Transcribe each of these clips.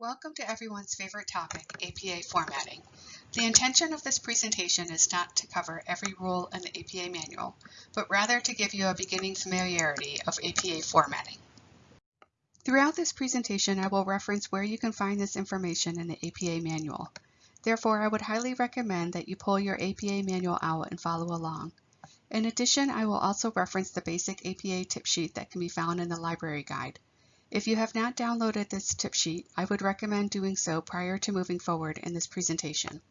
Welcome to everyone's favorite topic, APA formatting. The intention of this presentation is not to cover every rule in the APA manual, but rather to give you a beginning familiarity of APA formatting. Throughout this presentation, I will reference where you can find this information in the APA manual. Therefore, I would highly recommend that you pull your APA manual out and follow along. In addition, I will also reference the basic APA tip sheet that can be found in the library guide. If you have not downloaded this tip sheet, I would recommend doing so prior to moving forward in this presentation.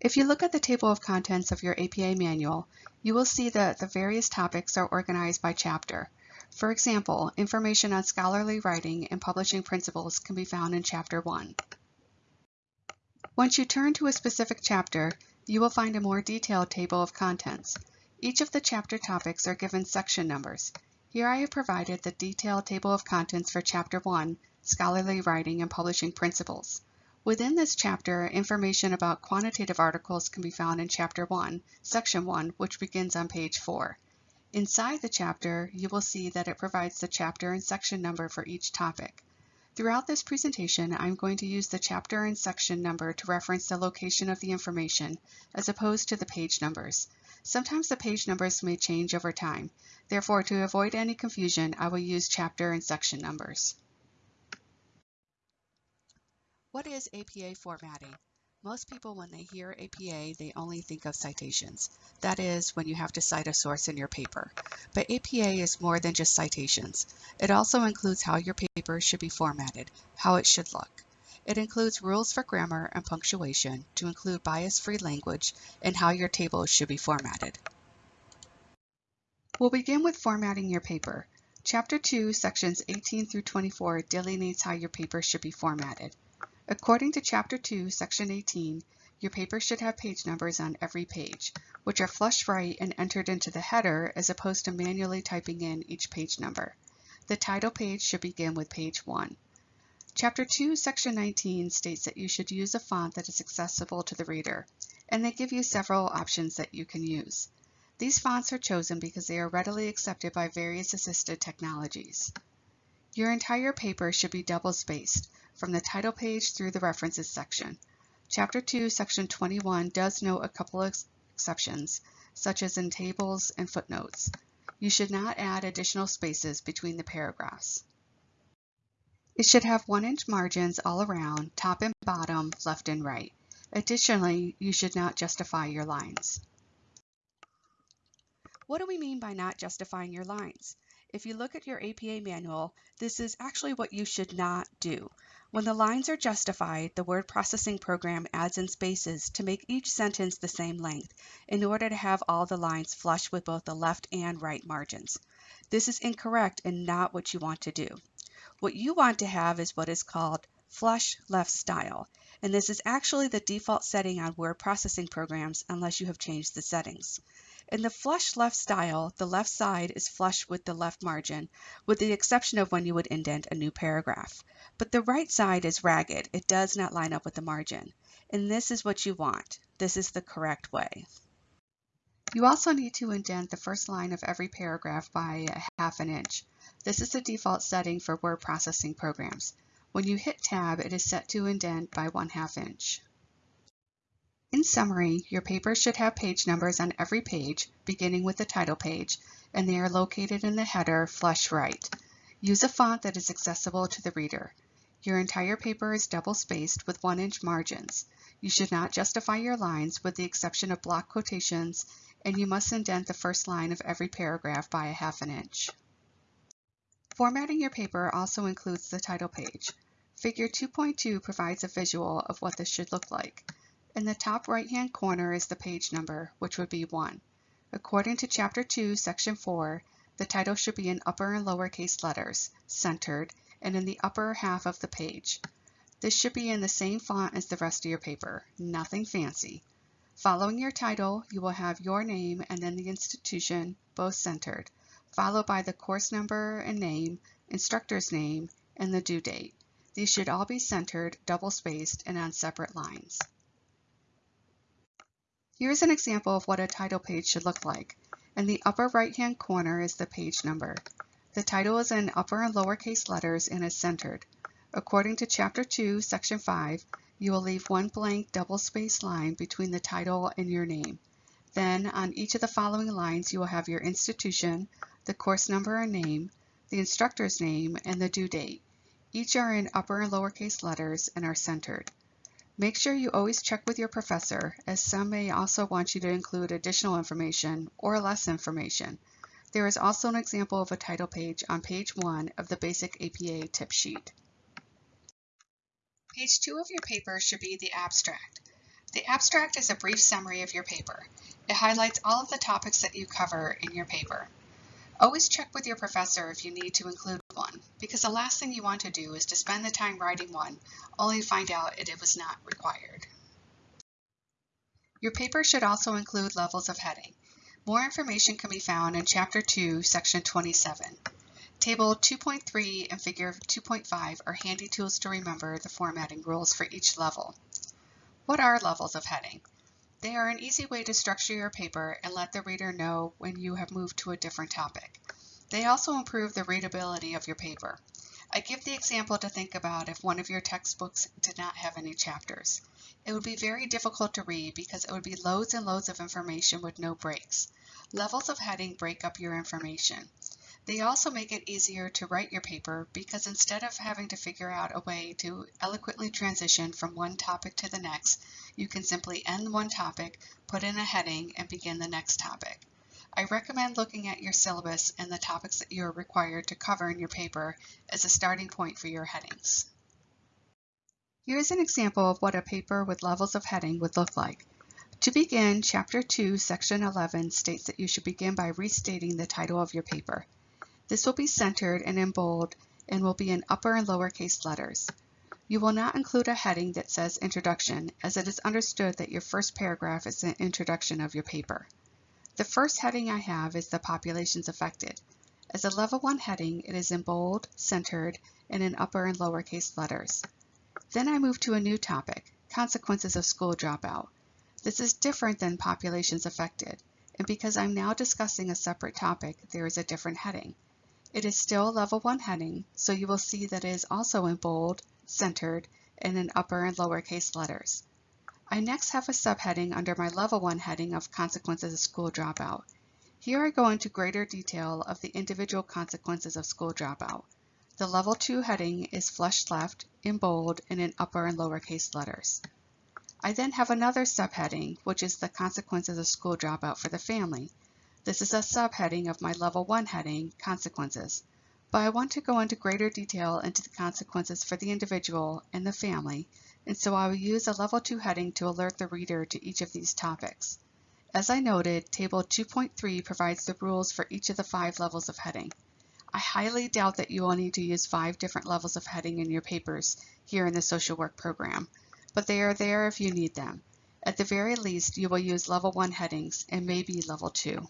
If you look at the table of contents of your APA manual, you will see that the various topics are organized by chapter. For example, information on scholarly writing and publishing principles can be found in Chapter 1. Once you turn to a specific chapter, you will find a more detailed table of contents. Each of the chapter topics are given section numbers. Here I have provided the detailed table of contents for Chapter 1, Scholarly Writing and Publishing Principles. Within this chapter, information about quantitative articles can be found in Chapter 1, Section 1, which begins on page 4. Inside the chapter, you will see that it provides the chapter and section number for each topic. Throughout this presentation, I'm going to use the chapter and section number to reference the location of the information, as opposed to the page numbers. Sometimes the page numbers may change over time. Therefore, to avoid any confusion, I will use chapter and section numbers. What is APA formatting? Most people, when they hear APA, they only think of citations. That is, when you have to cite a source in your paper. But APA is more than just citations. It also includes how your paper should be formatted, how it should look. It includes rules for grammar and punctuation to include bias-free language and how your tables should be formatted. We'll begin with formatting your paper. Chapter 2, sections 18 through 24 delineates how your paper should be formatted. According to Chapter 2, Section 18, your paper should have page numbers on every page, which are flush right and entered into the header as opposed to manually typing in each page number. The title page should begin with page 1. Chapter 2, Section 19 states that you should use a font that is accessible to the reader, and they give you several options that you can use. These fonts are chosen because they are readily accepted by various assisted technologies. Your entire paper should be double-spaced, from the title page through the references section. Chapter 2, Section 21 does note a couple of exceptions, such as in tables and footnotes. You should not add additional spaces between the paragraphs. It should have 1 inch margins all around, top and bottom, left and right. Additionally, you should not justify your lines. What do we mean by not justifying your lines? If you look at your APA manual, this is actually what you should not do. When the lines are justified, the word processing program adds in spaces to make each sentence the same length in order to have all the lines flush with both the left and right margins. This is incorrect and not what you want to do. What you want to have is what is called flush left style, and this is actually the default setting on word processing programs unless you have changed the settings. In the flush left style, the left side is flush with the left margin, with the exception of when you would indent a new paragraph. But the right side is ragged. It does not line up with the margin. And this is what you want. This is the correct way. You also need to indent the first line of every paragraph by a half an inch. This is the default setting for word processing programs. When you hit Tab, it is set to indent by 1 half inch. In summary, your paper should have page numbers on every page, beginning with the title page, and they are located in the header flush right. Use a font that is accessible to the reader. Your entire paper is double-spaced with 1-inch margins. You should not justify your lines with the exception of block quotations, and you must indent the first line of every paragraph by a half an inch. Formatting your paper also includes the title page. Figure 2.2 provides a visual of what this should look like. In the top right-hand corner is the page number, which would be 1. According to Chapter 2, Section 4, the title should be in upper and lowercase letters, centered, and in the upper half of the page. This should be in the same font as the rest of your paper, nothing fancy. Following your title, you will have your name and then the institution, both centered followed by the course number and name, instructor's name, and the due date. These should all be centered, double-spaced, and on separate lines. Here's an example of what a title page should look like. In the upper right-hand corner is the page number. The title is in upper and lowercase letters and is centered. According to Chapter 2, Section 5, you will leave one blank double-spaced line between the title and your name. Then, on each of the following lines, you will have your institution, the course number and name, the instructor's name, and the due date. Each are in upper and lowercase letters and are centered. Make sure you always check with your professor, as some may also want you to include additional information or less information. There is also an example of a title page on page 1 of the Basic APA tip sheet. Page 2 of your paper should be the abstract. The abstract is a brief summary of your paper. It highlights all of the topics that you cover in your paper. Always check with your professor if you need to include one, because the last thing you want to do is to spend the time writing one, only to find out that it was not required. Your paper should also include levels of heading. More information can be found in Chapter 2, Section 27. Table 2.3 and Figure 2.5 are handy tools to remember the formatting rules for each level. What are levels of heading? They are an easy way to structure your paper and let the reader know when you have moved to a different topic. They also improve the readability of your paper. I give the example to think about if one of your textbooks did not have any chapters. It would be very difficult to read because it would be loads and loads of information with no breaks. Levels of heading break up your information. They also make it easier to write your paper because instead of having to figure out a way to eloquently transition from one topic to the next, you can simply end one topic, put in a heading, and begin the next topic. I recommend looking at your syllabus and the topics that you are required to cover in your paper as a starting point for your headings. Here's an example of what a paper with levels of heading would look like. To begin, Chapter 2, Section 11 states that you should begin by restating the title of your paper. This will be centered and in bold and will be in upper and lowercase letters. You will not include a heading that says Introduction, as it is understood that your first paragraph is an introduction of your paper. The first heading I have is the populations affected. As a level 1 heading, it is in bold, centered, and in upper and lowercase letters. Then I move to a new topic, Consequences of School Dropout. This is different than populations affected, and because I'm now discussing a separate topic, there is a different heading. It is still a level 1 heading, so you will see that it is also in bold, centered, and in upper and lowercase letters. I next have a subheading under my level 1 heading of consequences of school dropout. Here I go into greater detail of the individual consequences of school dropout. The level 2 heading is flush left, in bold, and in upper and lowercase letters. I then have another subheading, which is the consequences of school dropout for the family. This is a subheading of my Level 1 heading, Consequences, but I want to go into greater detail into the consequences for the individual and the family, and so I will use a Level 2 heading to alert the reader to each of these topics. As I noted, Table 2.3 provides the rules for each of the five levels of heading. I highly doubt that you will need to use five different levels of heading in your papers here in the social work program, but they are there if you need them. At the very least, you will use level 1 headings and maybe level 2.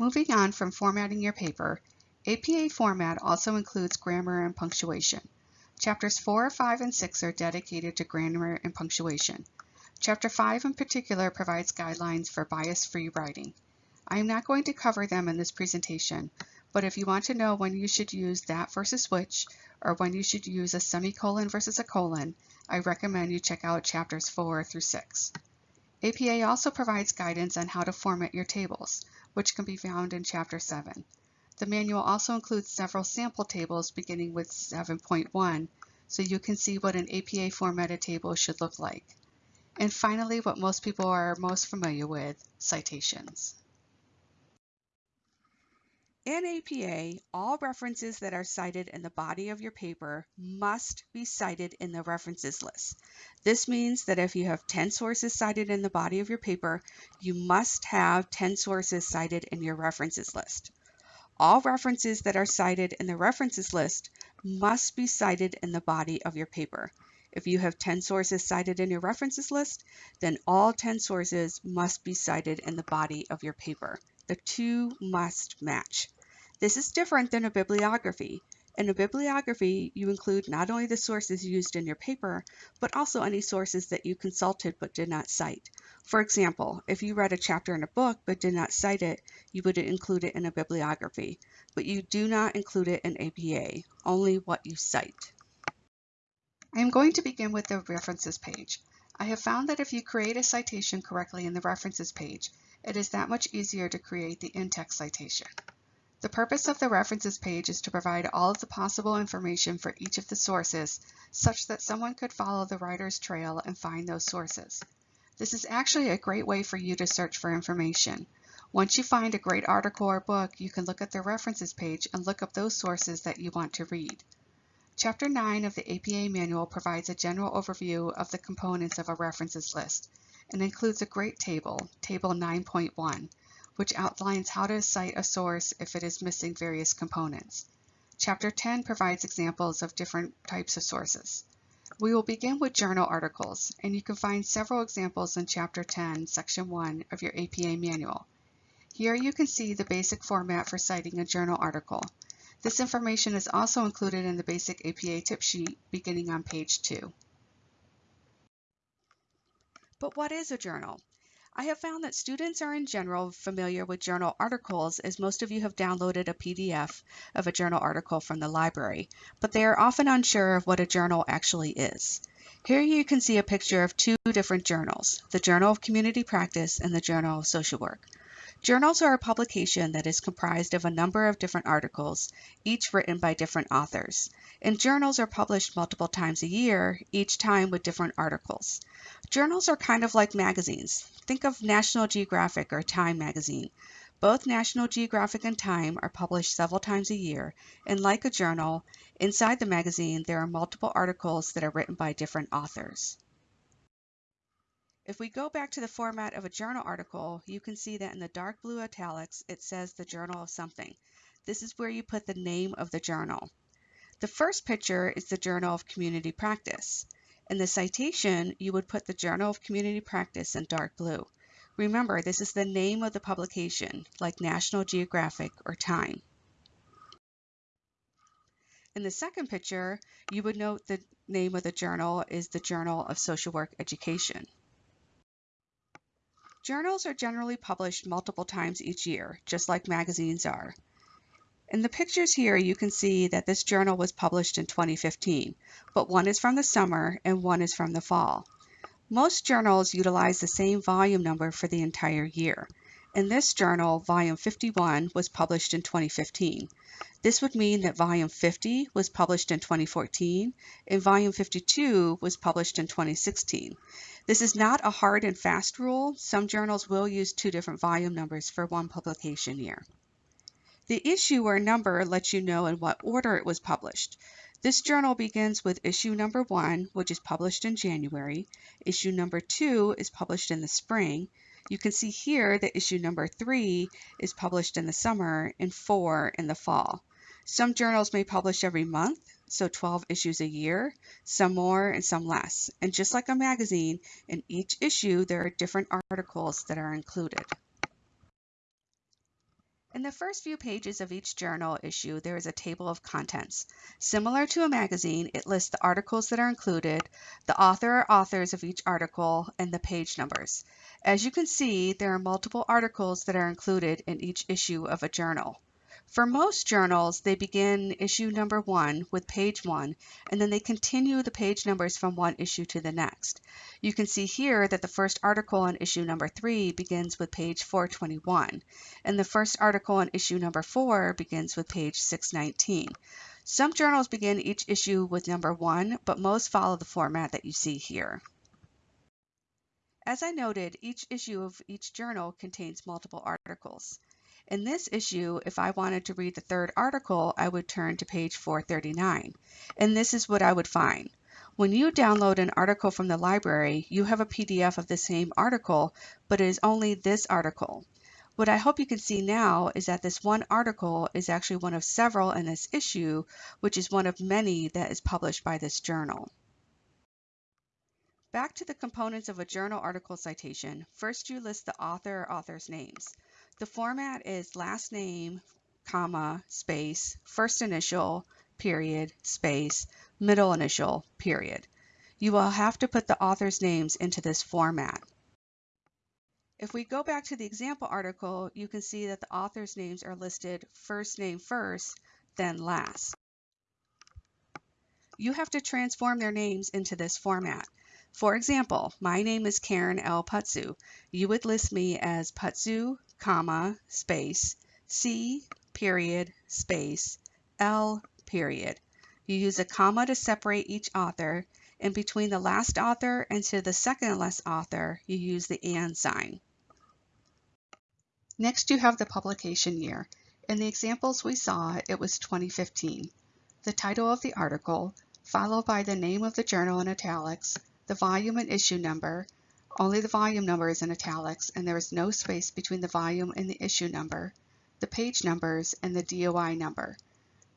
Moving on from formatting your paper, APA format also includes grammar and punctuation. Chapters 4, 5, and 6 are dedicated to grammar and punctuation. Chapter 5 in particular provides guidelines for bias-free writing. I am not going to cover them in this presentation, but if you want to know when you should use that versus which, or when you should use a semicolon versus a colon, I recommend you check out chapters 4 through 6. APA also provides guidance on how to format your tables which can be found in Chapter 7. The manual also includes several sample tables beginning with 7.1, so you can see what an APA formatted table should look like. And finally, what most people are most familiar with, citations. In APA, all references that are cited in the body of your paper must be cited in the references list. This means that if you have 10 sources cited in the body of your paper, you must have 10 sources cited in your references list. All references that are cited in the references list must be cited in the body of your paper. If you have 10 sources cited in your references list, then all 10 sources must be cited in the body of your paper. The two must match. This is different than a bibliography. In a bibliography, you include not only the sources used in your paper, but also any sources that you consulted but did not cite. For example, if you read a chapter in a book but did not cite it, you would include it in a bibliography, but you do not include it in APA, only what you cite. I am going to begin with the references page. I have found that if you create a citation correctly in the references page, it is that much easier to create the in-text citation. The purpose of the references page is to provide all of the possible information for each of the sources such that someone could follow the writer's trail and find those sources. This is actually a great way for you to search for information. Once you find a great article or book, you can look at the references page and look up those sources that you want to read. Chapter 9 of the APA manual provides a general overview of the components of a references list and includes a great table, Table 9.1, which outlines how to cite a source if it is missing various components. Chapter 10 provides examples of different types of sources. We will begin with journal articles, and you can find several examples in Chapter 10, Section 1 of your APA manual. Here you can see the basic format for citing a journal article. This information is also included in the basic APA tip sheet beginning on page 2. But what is a journal? I have found that students are in general familiar with journal articles as most of you have downloaded a PDF of a journal article from the library, but they are often unsure of what a journal actually is. Here you can see a picture of two different journals, the Journal of Community Practice and the Journal of Social Work. Journals are a publication that is comprised of a number of different articles, each written by different authors. And journals are published multiple times a year, each time with different articles. Journals are kind of like magazines. Think of National Geographic or Time magazine. Both National Geographic and Time are published several times a year, and like a journal, inside the magazine there are multiple articles that are written by different authors. If we go back to the format of a journal article, you can see that in the dark blue italics it says the journal of something. This is where you put the name of the journal. The first picture is the Journal of Community Practice. In the citation, you would put the Journal of Community Practice in dark blue. Remember, this is the name of the publication, like National Geographic or Time. In the second picture, you would note the name of the journal is the Journal of Social Work Education. Journals are generally published multiple times each year, just like magazines are. In the pictures here, you can see that this journal was published in 2015, but one is from the summer and one is from the fall. Most journals utilize the same volume number for the entire year. In this journal, volume 51 was published in 2015. This would mean that volume 50 was published in 2014 and volume 52 was published in 2016. This is not a hard and fast rule. Some journals will use two different volume numbers for one publication year. The issue or number lets you know in what order it was published. This journal begins with issue number one, which is published in January. Issue number two is published in the spring. You can see here that issue number three is published in the summer and four in the fall. Some journals may publish every month, so 12 issues a year, some more and some less. And just like a magazine, in each issue there are different articles that are included. In the first few pages of each journal issue, there is a table of contents. Similar to a magazine, it lists the articles that are included, the author or authors of each article, and the page numbers. As you can see, there are multiple articles that are included in each issue of a journal. For most journals, they begin issue number one with page one, and then they continue the page numbers from one issue to the next. You can see here that the first article on issue number three begins with page 421, and the first article on issue number four begins with page 619. Some journals begin each issue with number one, but most follow the format that you see here. As I noted, each issue of each journal contains multiple articles. In this issue, if I wanted to read the third article, I would turn to page 439, and this is what I would find. When you download an article from the library, you have a PDF of the same article, but it is only this article. What I hope you can see now is that this one article is actually one of several in this issue, which is one of many that is published by this journal. Back to the components of a journal article citation, first you list the author or author's names. The format is last name, comma, space, first initial, period, space, middle initial, period. You will have to put the author's names into this format. If we go back to the example article, you can see that the author's names are listed first name first, then last. You have to transform their names into this format. For example, my name is Karen L. Putzu. You would list me as Putzu, comma, space, C, period, space, L, period. You use a comma to separate each author, and between the last author and to the second last author, you use the and sign. Next, you have the publication year. In the examples we saw, it was 2015. The title of the article, followed by the name of the journal in italics, the volume and issue number, only the volume number is in italics and there is no space between the volume and the issue number, the page numbers, and the DOI number.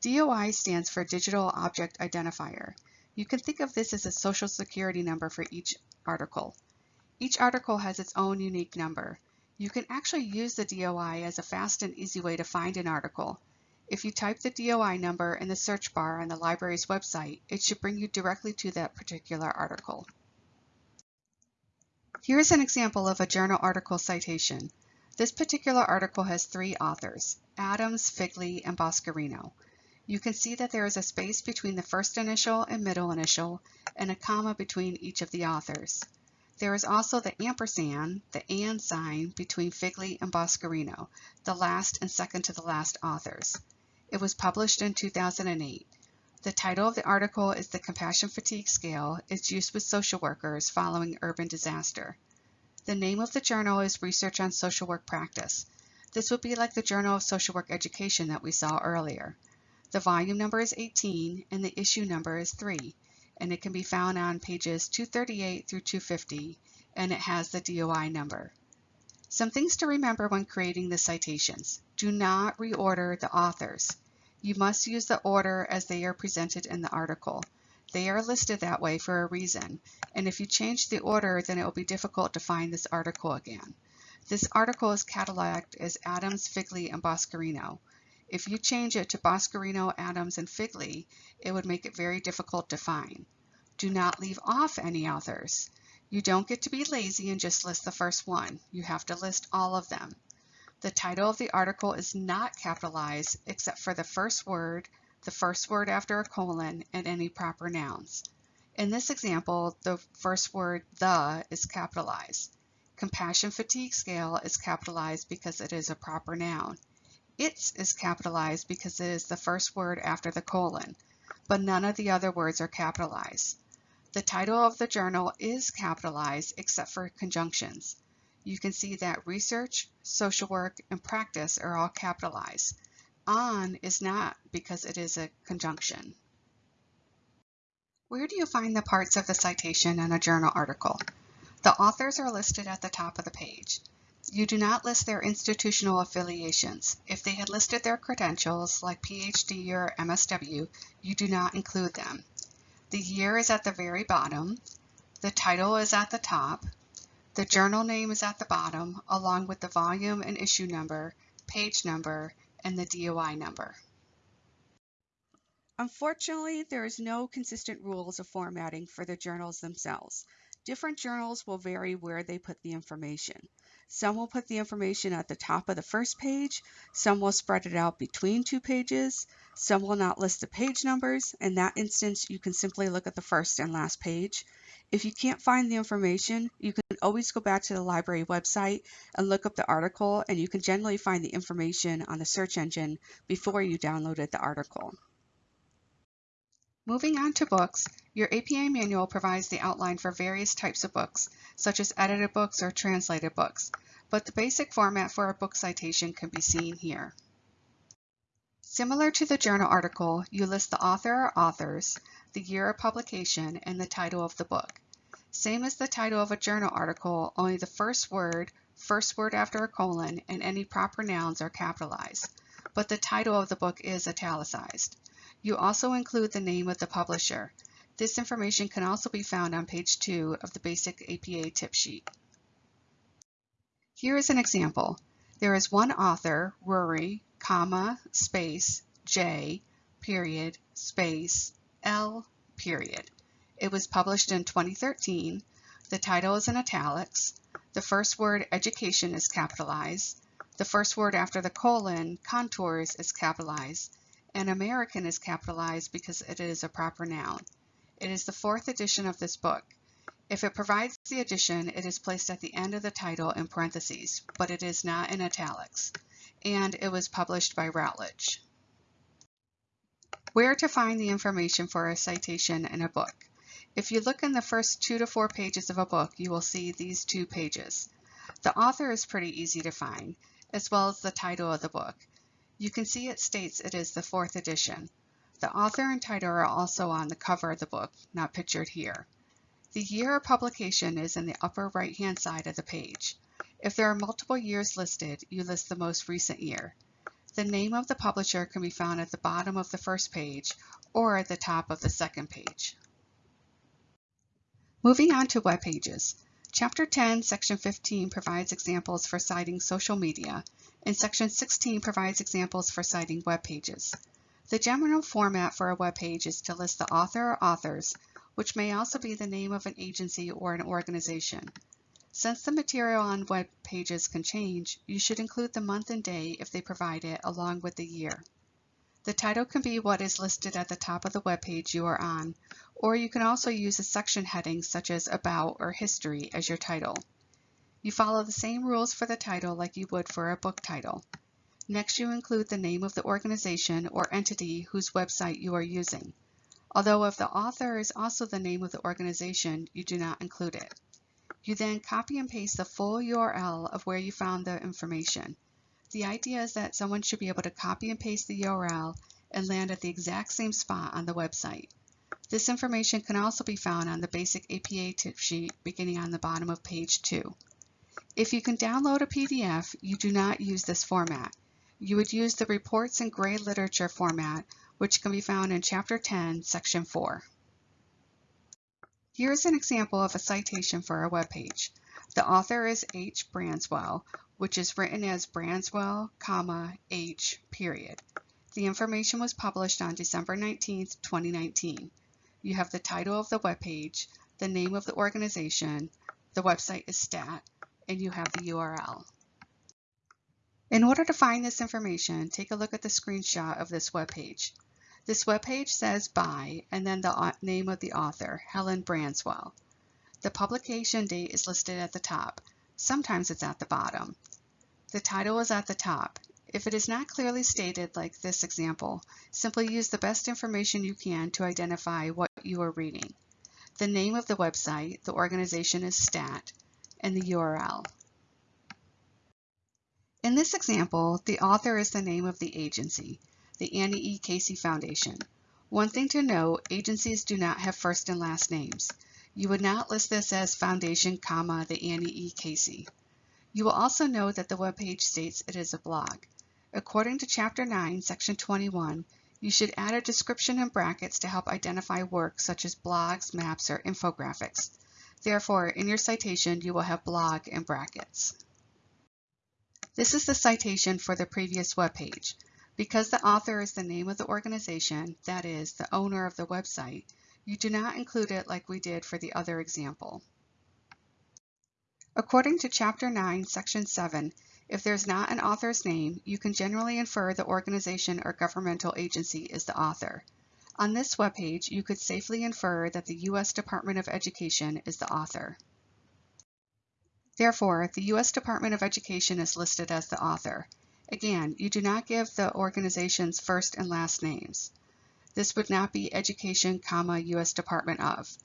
DOI stands for Digital Object Identifier. You can think of this as a social security number for each article. Each article has its own unique number. You can actually use the DOI as a fast and easy way to find an article. If you type the DOI number in the search bar on the library's website, it should bring you directly to that particular article. Here is an example of a journal article citation. This particular article has three authors, Adams, Figley, and Boscarino. You can see that there is a space between the first initial and middle initial, and a comma between each of the authors. There is also the ampersand, the and sign, between Figley and Boscarino, the last and second to the last authors. It was published in 2008. The title of the article is The Compassion Fatigue Scale. It's used with social workers following urban disaster. The name of the journal is Research on Social Work Practice. This would be like the Journal of Social Work Education that we saw earlier. The volume number is 18 and the issue number is 3 and it can be found on pages 238 through 250, and it has the DOI number. Some things to remember when creating the citations. Do not reorder the authors. You must use the order as they are presented in the article. They are listed that way for a reason, and if you change the order, then it will be difficult to find this article again. This article is cataloged as Adams, Figley, and Boscarino. If you change it to Boscarino, Adams, and Figley, it would make it very difficult to find. Do not leave off any authors. You don't get to be lazy and just list the first one. You have to list all of them. The title of the article is not capitalized except for the first word, the first word after a colon, and any proper nouns. In this example, the first word, the, is capitalized. Compassion fatigue scale is capitalized because it is a proper noun. Its is capitalized because it is the first word after the colon, but none of the other words are capitalized. The title of the journal is capitalized except for conjunctions. You can see that research, social work, and practice are all capitalized. On is not because it is a conjunction. Where do you find the parts of the citation in a journal article? The authors are listed at the top of the page. You do not list their institutional affiliations. If they had listed their credentials, like PhD or MSW, you do not include them. The year is at the very bottom. The title is at the top. The journal name is at the bottom, along with the volume and issue number, page number, and the DOI number. Unfortunately, there is no consistent rules of formatting for the journals themselves. Different journals will vary where they put the information. Some will put the information at the top of the first page, some will spread it out between two pages, some will not list the page numbers. In that instance, you can simply look at the first and last page. If you can't find the information, you can always go back to the library website and look up the article, and you can generally find the information on the search engine before you downloaded the article. Moving on to books, your APA manual provides the outline for various types of books, such as edited books or translated books, but the basic format for a book citation can be seen here. Similar to the journal article, you list the author or authors, the year of publication, and the title of the book. Same as the title of a journal article, only the first word, first word after a colon, and any proper nouns are capitalized, but the title of the book is italicized. You also include the name of the publisher. This information can also be found on page 2 of the basic APA tip sheet. Here is an example. There is one author, Rury, comma, space, J, period, space, L, period. It was published in 2013. The title is in italics. The first word, education, is capitalized. The first word after the colon, contours, is capitalized. And American is capitalized because it is a proper noun. It is the fourth edition of this book. If it provides the edition, it is placed at the end of the title in parentheses, but it is not in italics. And it was published by Routledge. Where to find the information for a citation in a book. If you look in the first two to four pages of a book, you will see these two pages. The author is pretty easy to find, as well as the title of the book. You can see it states it is the fourth edition. The author and title are also on the cover of the book, not pictured here. The year of publication is in the upper right-hand side of the page. If there are multiple years listed, you list the most recent year. The name of the publisher can be found at the bottom of the first page or at the top of the second page. Moving on to web pages. Chapter 10, Section 15 provides examples for citing social media, and Section 16 provides examples for citing web pages. The general format for a web page is to list the author or authors, which may also be the name of an agency or an organization. Since the material on web pages can change, you should include the month and day if they provide it along with the year. The title can be what is listed at the top of the web page you are on, or you can also use a section heading such as About or History as your title. You follow the same rules for the title like you would for a book title. Next, you include the name of the organization or entity whose website you are using. Although if the author is also the name of the organization, you do not include it. You then copy and paste the full URL of where you found the information. The idea is that someone should be able to copy and paste the URL and land at the exact same spot on the website. This information can also be found on the basic APA tip sheet beginning on the bottom of page 2. If you can download a PDF, you do not use this format. You would use the Reports and Gray Literature format, which can be found in Chapter 10, Section 4. Here's an example of a citation for a web page. The author is H. Branswell, which is written as Branswell, comma, H, period. The information was published on December 19, 2019. You have the title of the webpage, the name of the organization, the website is STAT, and you have the URL. In order to find this information, take a look at the screenshot of this webpage. This webpage says by and then the name of the author, Helen Branswell. The publication date is listed at the top. Sometimes it's at the bottom. The title is at the top. If it is not clearly stated like this example, simply use the best information you can to identify what you are reading. The name of the website, the organization is STAT, and the URL. In this example, the author is the name of the agency the Annie E. Casey Foundation. One thing to note, agencies do not have first and last names. You would not list this as Foundation, comma, the Annie E. Casey. You will also note that the webpage states it is a blog. According to Chapter 9, Section 21, you should add a description in brackets to help identify work such as blogs, maps, or infographics. Therefore, in your citation, you will have blog in brackets. This is the citation for the previous web page. Because the author is the name of the organization, that is, the owner of the website, you do not include it like we did for the other example. According to Chapter 9, Section 7, if there's not an author's name, you can generally infer the organization or governmental agency is the author. On this webpage, you could safely infer that the U.S. Department of Education is the author. Therefore, the U.S. Department of Education is listed as the author. Again, you do not give the organization's first and last names. This would not be Education, comma, U.S. Department of.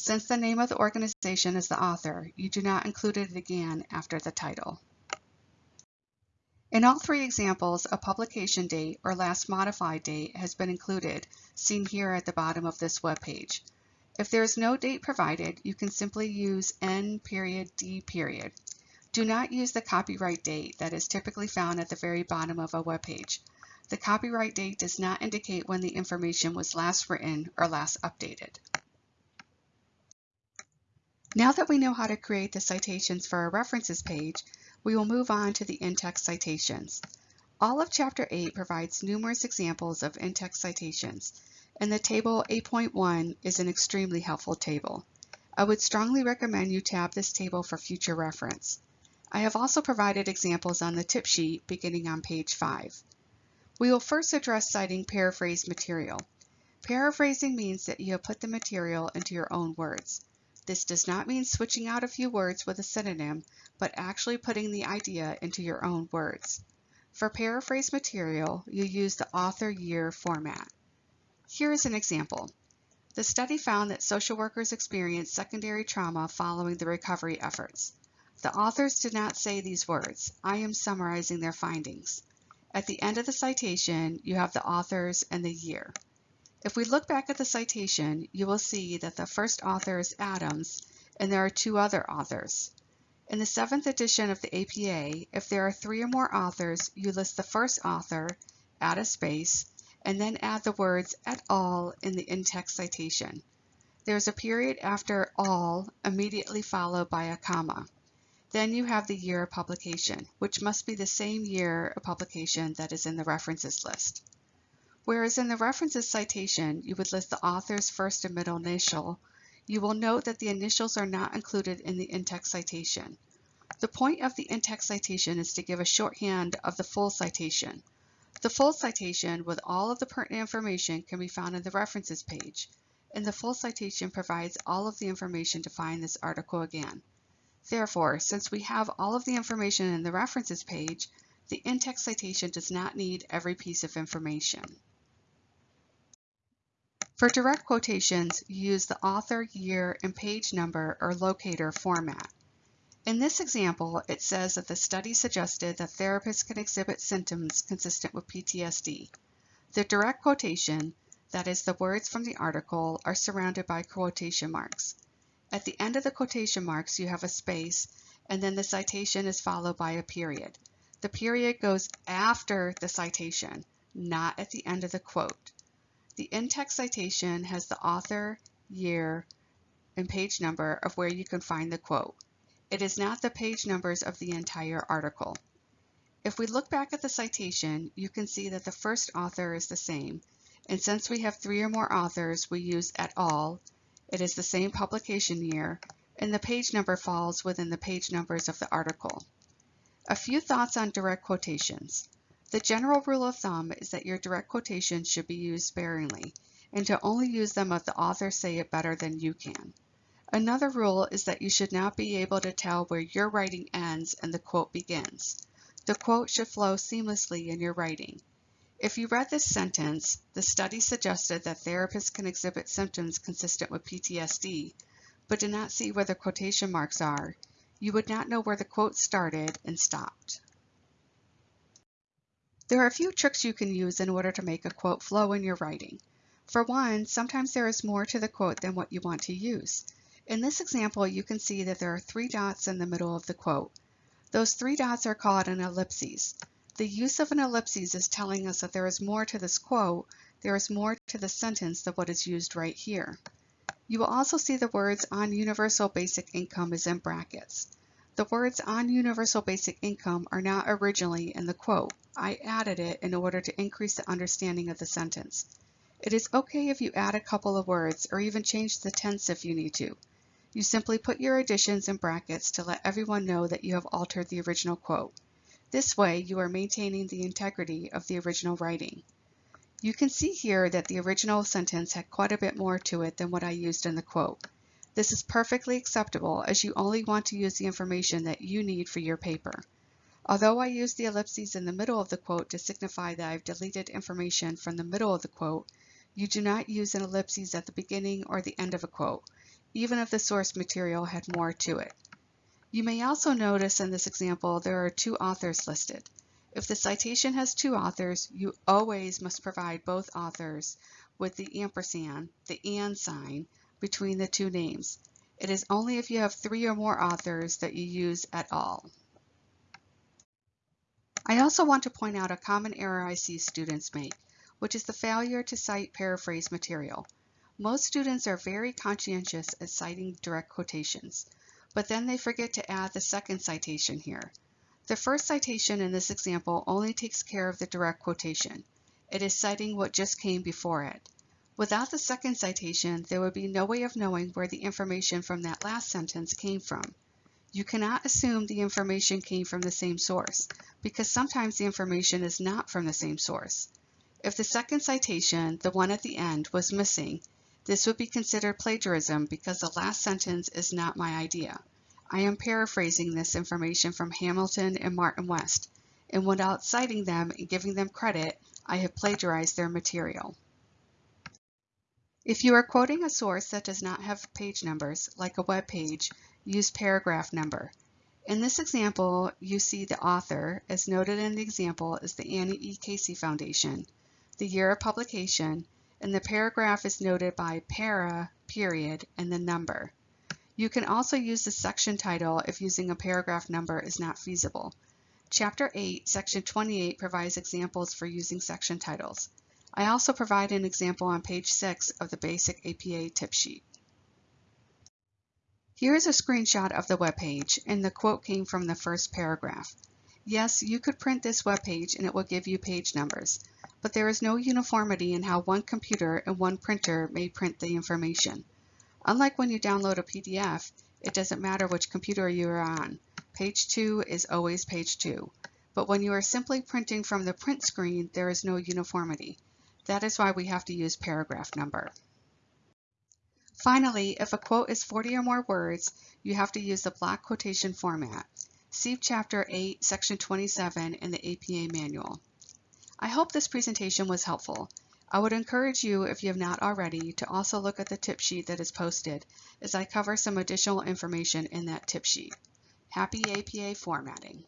Since the name of the organization is the author, you do not include it again after the title. In all three examples, a publication date or last modified date has been included, seen here at the bottom of this web page. If there is no date provided, you can simply use N period D period. Do not use the copyright date that is typically found at the very bottom of a web page. The copyright date does not indicate when the information was last written or last updated. Now that we know how to create the citations for our references page, we will move on to the in-text citations. All of Chapter 8 provides numerous examples of in-text citations, and the Table 8.1 is an extremely helpful table. I would strongly recommend you tab this table for future reference. I have also provided examples on the tip sheet beginning on page 5. We will first address citing paraphrased material. Paraphrasing means that you have put the material into your own words. This does not mean switching out a few words with a synonym, but actually putting the idea into your own words. For paraphrase material, you use the author year format. Here is an example. The study found that social workers experienced secondary trauma following the recovery efforts. The authors did not say these words. I am summarizing their findings. At the end of the citation, you have the authors and the year. If we look back at the citation, you will see that the first author is Adams, and there are two other authors. In the seventh edition of the APA, if there are three or more authors, you list the first author, add a space, and then add the words et al. in the in-text citation. There is a period after all, immediately followed by a comma. Then you have the year of publication, which must be the same year of publication that is in the references list. Whereas in the references citation, you would list the author's first and middle initial, you will note that the initials are not included in the in-text citation. The point of the in-text citation is to give a shorthand of the full citation. The full citation with all of the pertinent information can be found in the references page, and the full citation provides all of the information to find this article again. Therefore, since we have all of the information in the references page, the in-text citation does not need every piece of information. For direct quotations, use the author, year, and page number or locator format. In this example, it says that the study suggested that therapists can exhibit symptoms consistent with PTSD. The direct quotation, that is the words from the article, are surrounded by quotation marks. At the end of the quotation marks, you have a space, and then the citation is followed by a period. The period goes after the citation, not at the end of the quote. The in-text citation has the author, year, and page number of where you can find the quote. It is not the page numbers of the entire article. If we look back at the citation, you can see that the first author is the same, and since we have three or more authors, we use et al. It is the same publication year, and the page number falls within the page numbers of the article. A few thoughts on direct quotations. The general rule of thumb is that your direct quotations should be used sparingly, and to only use them if the authors say it better than you can. Another rule is that you should not be able to tell where your writing ends and the quote begins. The quote should flow seamlessly in your writing. If you read this sentence, the study suggested that therapists can exhibit symptoms consistent with PTSD, but did not see where the quotation marks are, you would not know where the quote started and stopped. There are a few tricks you can use in order to make a quote flow in your writing. For one, sometimes there is more to the quote than what you want to use. In this example, you can see that there are three dots in the middle of the quote. Those three dots are called an ellipses. The use of an ellipses is telling us that there is more to this quote, there is more to the sentence than what is used right here. You will also see the words on universal basic income is in brackets. The words on universal basic income are not originally in the quote. I added it in order to increase the understanding of the sentence. It is okay if you add a couple of words or even change the tense if you need to. You simply put your additions in brackets to let everyone know that you have altered the original quote. This way, you are maintaining the integrity of the original writing. You can see here that the original sentence had quite a bit more to it than what I used in the quote. This is perfectly acceptable as you only want to use the information that you need for your paper. Although I use the ellipses in the middle of the quote to signify that I've deleted information from the middle of the quote, you do not use an ellipses at the beginning or the end of a quote, even if the source material had more to it. You may also notice in this example there are two authors listed. If the citation has two authors, you always must provide both authors with the ampersand, the and sign, between the two names. It is only if you have three or more authors that you use at all. I also want to point out a common error I see students make, which is the failure to cite paraphrase material. Most students are very conscientious at citing direct quotations, but then they forget to add the second citation here. The first citation in this example only takes care of the direct quotation. It is citing what just came before it. Without the second citation, there would be no way of knowing where the information from that last sentence came from. You cannot assume the information came from the same source, because sometimes the information is not from the same source. If the second citation, the one at the end, was missing, this would be considered plagiarism because the last sentence is not my idea. I am paraphrasing this information from Hamilton and Martin West, and without citing them and giving them credit, I have plagiarized their material. If you are quoting a source that does not have page numbers, like a web page, use paragraph number. In this example, you see the author, as noted in the example, is the Annie E. Casey Foundation, the year of publication, and the paragraph is noted by para, period, and the number. You can also use the section title if using a paragraph number is not feasible. Chapter 8, Section 28 provides examples for using section titles. I also provide an example on page 6 of the basic APA tip sheet. Here is a screenshot of the web page, and the quote came from the first paragraph. Yes, you could print this web page and it will give you page numbers, but there is no uniformity in how one computer and one printer may print the information. Unlike when you download a PDF, it doesn't matter which computer you are on. Page 2 is always page 2. But when you are simply printing from the print screen, there is no uniformity. That is why we have to use paragraph number. Finally, if a quote is 40 or more words, you have to use the block quotation format. See Chapter 8, Section 27 in the APA Manual. I hope this presentation was helpful. I would encourage you, if you have not already, to also look at the tip sheet that is posted, as I cover some additional information in that tip sheet. Happy APA formatting!